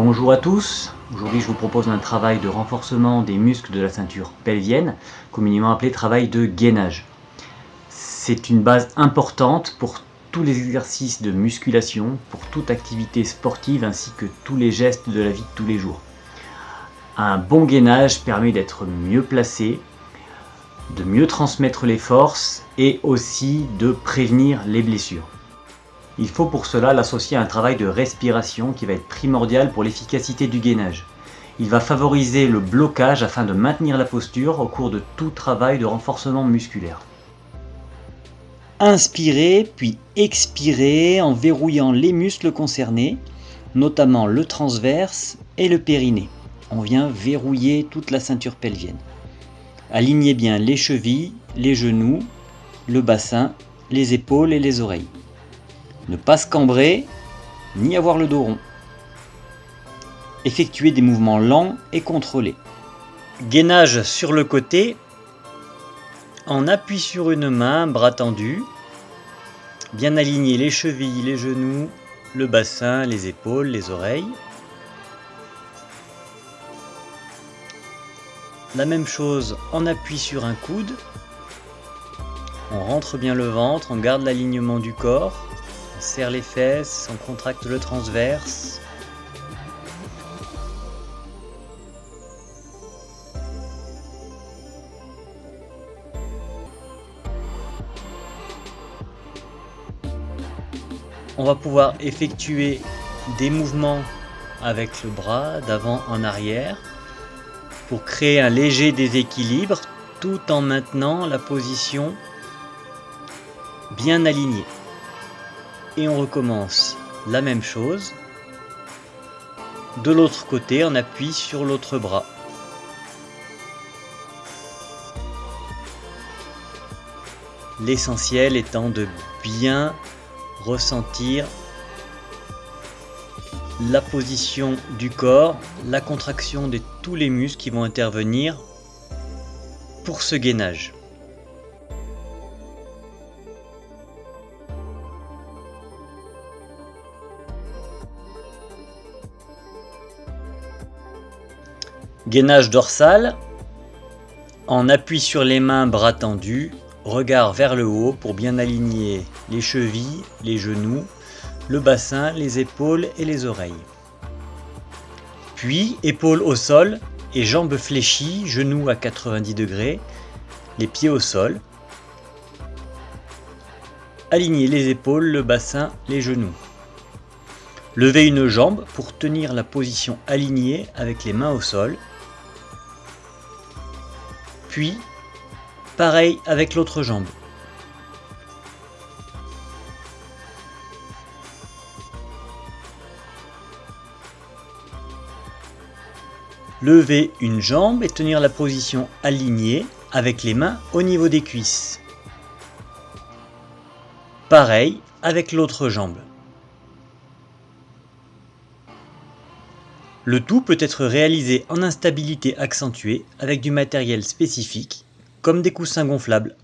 Bonjour à tous, aujourd'hui je vous propose un travail de renforcement des muscles de la ceinture pelvienne, communément appelé travail de gainage. C'est une base importante pour tous les exercices de musculation, pour toute activité sportive ainsi que tous les gestes de la vie de tous les jours. Un bon gainage permet d'être mieux placé, de mieux transmettre les forces et aussi de prévenir les blessures. Il faut pour cela l'associer à un travail de respiration qui va être primordial pour l'efficacité du gainage. Il va favoriser le blocage afin de maintenir la posture au cours de tout travail de renforcement musculaire. Inspirez puis expirez en verrouillant les muscles concernés, notamment le transverse et le périnée. On vient verrouiller toute la ceinture pelvienne. Alignez bien les chevilles, les genoux, le bassin, les épaules et les oreilles. Ne pas se cambrer, ni avoir le dos rond. Effectuez des mouvements lents et contrôlés. Gainage sur le côté, en appui sur une main, bras tendus. Bien aligner les chevilles, les genoux, le bassin, les épaules, les oreilles. La même chose en appui sur un coude. On rentre bien le ventre, on garde l'alignement du corps. On serre les fesses, on contracte le transverse. On va pouvoir effectuer des mouvements avec le bras d'avant en arrière pour créer un léger déséquilibre tout en maintenant la position bien alignée et on recommence la même chose. De l'autre côté, on appuie sur l'autre bras. L'essentiel étant de bien ressentir la position du corps, la contraction de tous les muscles qui vont intervenir pour ce gainage. Gainage dorsal, en appui sur les mains, bras tendus, regard vers le haut pour bien aligner les chevilles, les genoux, le bassin, les épaules et les oreilles. Puis épaules au sol et jambes fléchies, genoux à 90 degrés, les pieds au sol. Aligner les épaules, le bassin, les genoux. Levez une jambe pour tenir la position alignée avec les mains au sol puis, pareil avec l'autre jambe. Lever une jambe et tenir la position alignée avec les mains au niveau des cuisses. Pareil avec l'autre jambe. Le tout peut être réalisé en instabilité accentuée avec du matériel spécifique, comme des coussins gonflables